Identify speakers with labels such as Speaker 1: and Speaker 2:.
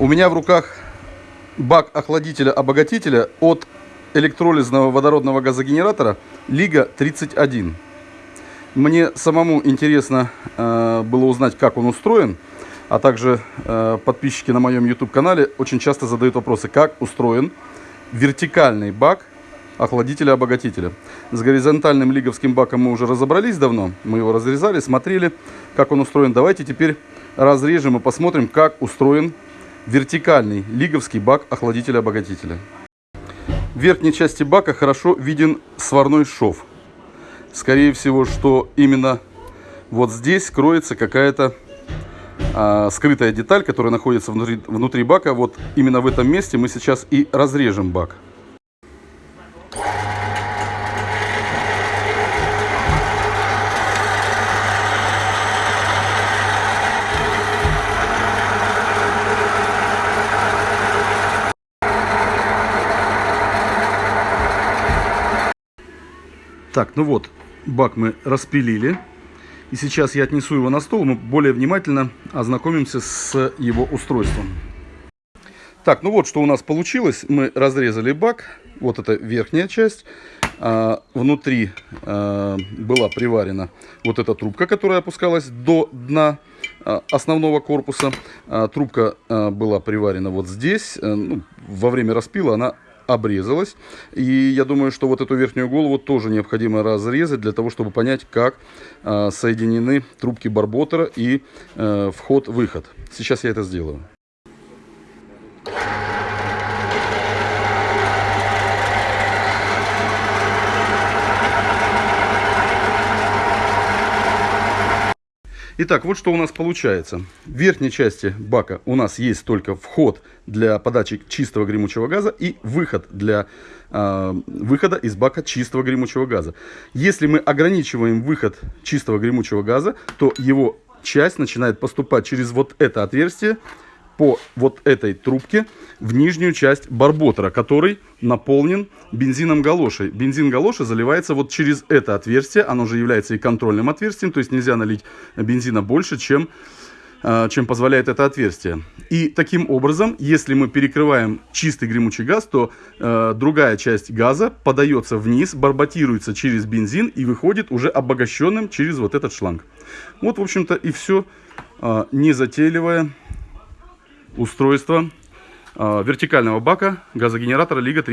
Speaker 1: У меня в руках бак охладителя-обогатителя от электролизного водородного газогенератора Лига 31. Мне самому интересно э, было узнать, как он устроен, а также э, подписчики на моем YouTube-канале очень часто задают вопросы, как устроен вертикальный бак охладителя-обогатителя. С горизонтальным лиговским баком мы уже разобрались давно, мы его разрезали, смотрели, как он устроен. Давайте теперь разрежем и посмотрим, как устроен вертикальный лиговский бак охладителя-обогатителя. В верхней части бака хорошо виден сварной шов. Скорее всего, что именно вот здесь кроется какая-то а, скрытая деталь, которая находится внутри, внутри бака. Вот именно в этом месте мы сейчас и разрежем бак. Так, ну вот, бак мы распилили. И сейчас я отнесу его на стол, мы более внимательно ознакомимся с его устройством. Так, ну вот что у нас получилось. Мы разрезали бак. Вот это верхняя часть. А, внутри а, была приварена вот эта трубка, которая опускалась до дна а, основного корпуса. А, трубка а, была приварена вот здесь. А, ну, во время распила она обрезалась. И я думаю, что вот эту верхнюю голову тоже необходимо разрезать для того, чтобы понять, как э, соединены трубки барботера и э, вход-выход. Сейчас я это сделаю. Итак, вот что у нас получается. В верхней части бака у нас есть только вход для подачи чистого гремучего газа и выход для э, выхода из бака чистого гремучего газа. Если мы ограничиваем выход чистого гремучего газа, то его часть начинает поступать через вот это отверстие по вот этой трубке в нижнюю часть барботера, который наполнен бензином галошей. Бензин галоши заливается вот через это отверстие, оно же является и контрольным отверстием, то есть нельзя налить бензина больше, чем а, чем позволяет это отверстие. И таким образом, если мы перекрываем чистый гремучий газ, то э, другая часть газа подается вниз, барботируется через бензин и выходит уже обогащенным через вот этот шланг. Вот, в общем-то, и все э, незатейливое устройство э, вертикального бака газогенератора Лига 3.